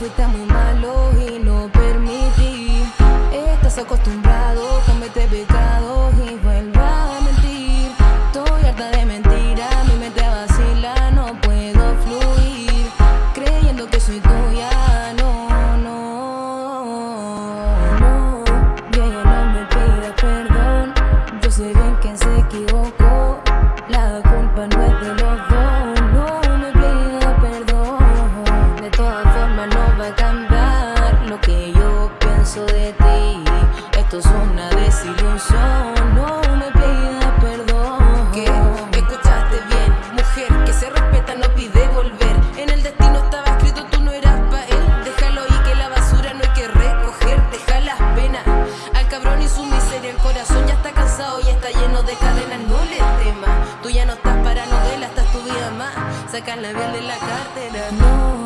fuiste muy malo y no permití. Estás acostumbrado. No va a cambiar lo que yo pienso de ti. Esto es una desilusión, no me pida perdón. ¿Qué? Escuchaste bien, mujer que se respeta no pide volver. En el destino estaba escrito tú no eras pa' él. Déjalo ahí que la basura no hay que recoger. Deja las penas al cabrón y su miseria. El corazón ya está cansado y está lleno de cadenas. No le temas, tú ya no estás para novela, estás tu vida más. Sacan la bien de la cartera. No,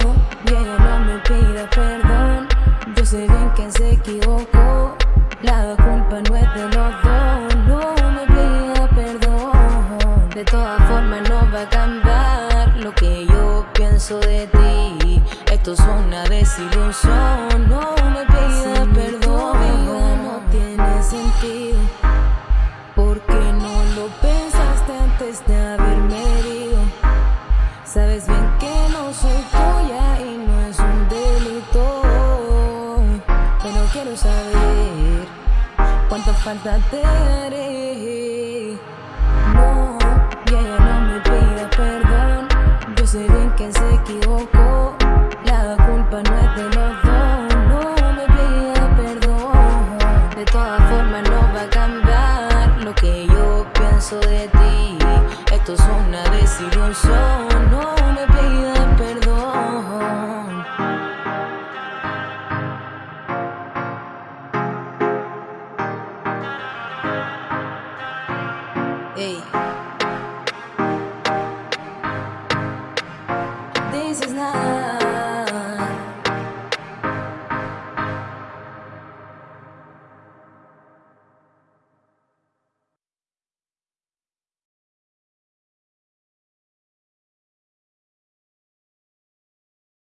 de ti. Esto es una desilusión. No me pida perdón. no tiene sentido. Porque no lo pensaste antes de haberme herido. Sabes bien que no soy tuya y no es un delito. Pero quiero saber cuánta falta te haré. consigo no me pidas perdón. Hey. This is not